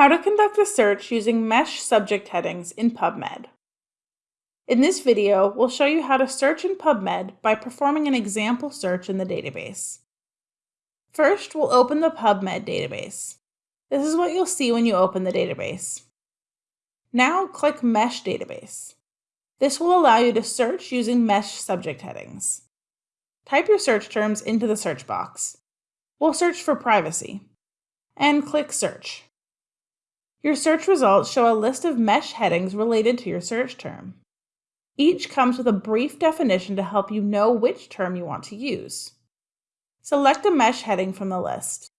How to conduct a search using MeSH subject headings in PubMed. In this video, we'll show you how to search in PubMed by performing an example search in the database. First, we'll open the PubMed database. This is what you'll see when you open the database. Now click MeSH Database. This will allow you to search using MeSH subject headings. Type your search terms into the search box. We'll search for privacy. And click Search. Your search results show a list of MeSH headings related to your search term. Each comes with a brief definition to help you know which term you want to use. Select a MeSH heading from the list.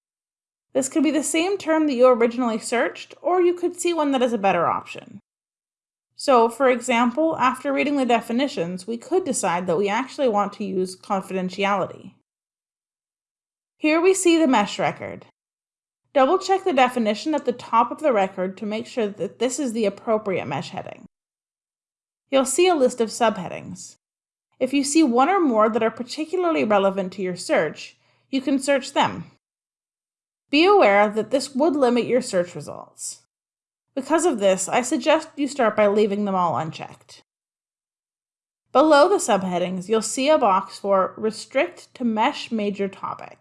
This could be the same term that you originally searched, or you could see one that is a better option. So, for example, after reading the definitions, we could decide that we actually want to use confidentiality. Here we see the MeSH record. Double check the definition at the top of the record to make sure that this is the appropriate MeSH heading. You'll see a list of subheadings. If you see one or more that are particularly relevant to your search, you can search them. Be aware that this would limit your search results. Because of this, I suggest you start by leaving them all unchecked. Below the subheadings, you'll see a box for Restrict to MeSH Major Topic.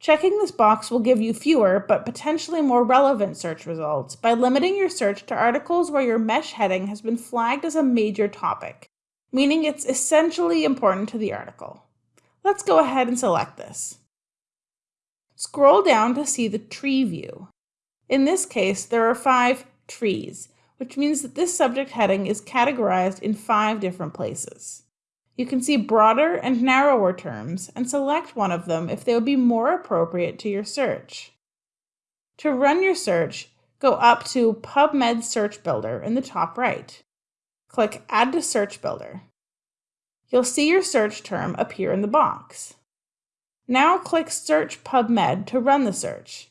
Checking this box will give you fewer but potentially more relevant search results by limiting your search to articles where your MeSH heading has been flagged as a major topic, meaning it's essentially important to the article. Let's go ahead and select this. Scroll down to see the tree view. In this case, there are five trees, which means that this subject heading is categorized in five different places. You can see broader and narrower terms and select one of them if they would be more appropriate to your search. To run your search, go up to PubMed Search Builder in the top right. Click Add to Search Builder. You'll see your search term appear in the box. Now click Search PubMed to run the search.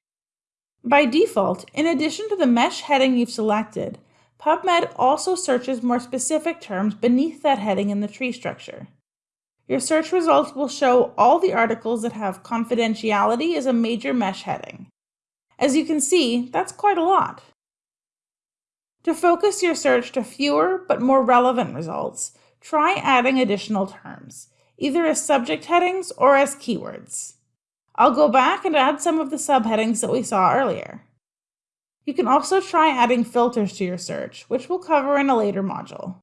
By default, in addition to the MeSH heading you've selected, PubMed also searches more specific terms beneath that heading in the tree structure. Your search results will show all the articles that have confidentiality as a major MeSH heading. As you can see, that's quite a lot. To focus your search to fewer but more relevant results, try adding additional terms, either as subject headings or as keywords. I'll go back and add some of the subheadings that we saw earlier. You can also try adding filters to your search, which we'll cover in a later module.